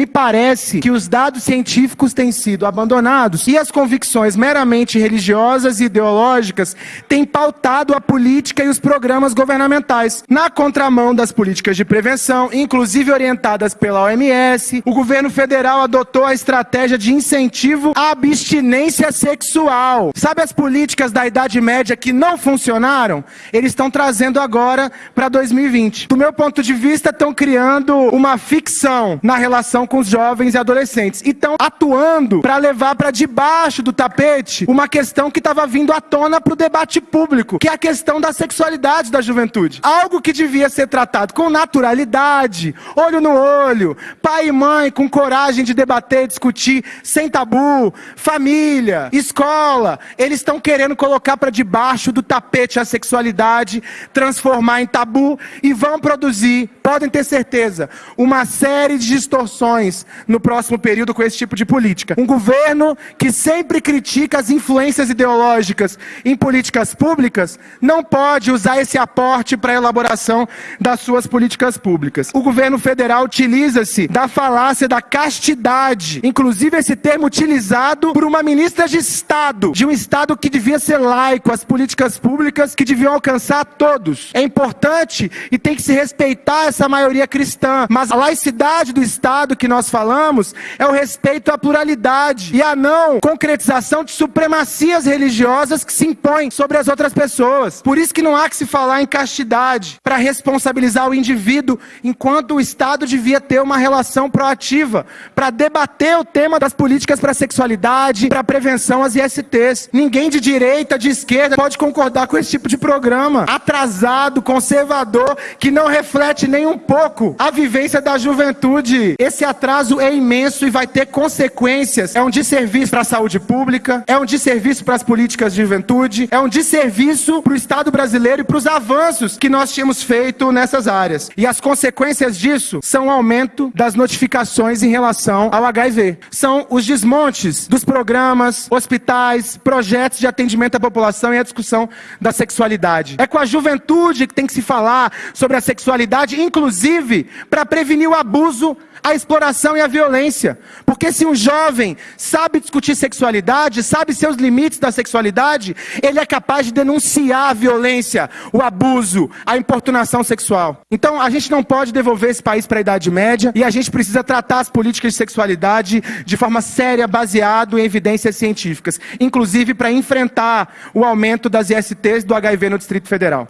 me parece que os dados científicos têm sido abandonados e as convicções meramente religiosas e ideológicas têm pautado a política e os programas governamentais. Na contramão das políticas de prevenção, inclusive orientadas pela OMS, o governo federal adotou a estratégia de incentivo à abstinência sexual. Sabe as políticas da Idade Média que não funcionaram? Eles estão trazendo agora para 2020. Do meu ponto de vista, estão criando uma ficção na relação com os jovens e adolescentes. E estão atuando para levar para debaixo do tapete uma questão que estava vindo à tona para o debate público, que é a questão da sexualidade da juventude. Algo que devia ser tratado com naturalidade, olho no olho, pai e mãe com coragem de debater, discutir, sem tabu, família, escola. Eles estão querendo colocar para debaixo do tapete a sexualidade, transformar em tabu e vão produzir, podem ter certeza, uma série de distorções no próximo período com esse tipo de política. Um governo que sempre critica as influências ideológicas em políticas públicas não pode usar esse aporte para a elaboração das suas políticas públicas. O governo federal utiliza-se da falácia da castidade, inclusive esse termo utilizado por uma ministra de Estado, de um Estado que devia ser laico, as políticas públicas que deviam alcançar todos. É importante e tem que se respeitar essa maioria cristã, mas a laicidade do Estado que nós falamos é o respeito à pluralidade e a não concretização de supremacias religiosas que se impõem sobre as outras pessoas. Por isso que não há que se falar em castidade para responsabilizar o indivíduo, enquanto o Estado devia ter uma relação proativa para debater o tema das políticas para a sexualidade, para a prevenção às ISTs. Ninguém de direita, de esquerda pode concordar com esse tipo de programa atrasado, conservador, que não reflete nem um pouco a vivência da juventude. Esse atraso é imenso e vai ter consequências. É um desserviço para a saúde pública, é um desserviço para as políticas de juventude, é um desserviço para o Estado brasileiro e para os avanços que nós tínhamos feito nessas áreas. E as consequências disso são o aumento das notificações em relação ao HIV. São os desmontes dos programas, hospitais, projetos de atendimento à população e a discussão da sexualidade. É com a juventude que tem que se falar sobre a sexualidade, inclusive para prevenir o abuso a exploração e a violência. Porque se um jovem sabe discutir sexualidade, sabe seus limites da sexualidade, ele é capaz de denunciar a violência, o abuso, a importunação sexual. Então a gente não pode devolver esse país para a Idade Média e a gente precisa tratar as políticas de sexualidade de forma séria, baseado em evidências científicas, inclusive para enfrentar o aumento das ISTs do HIV no Distrito Federal.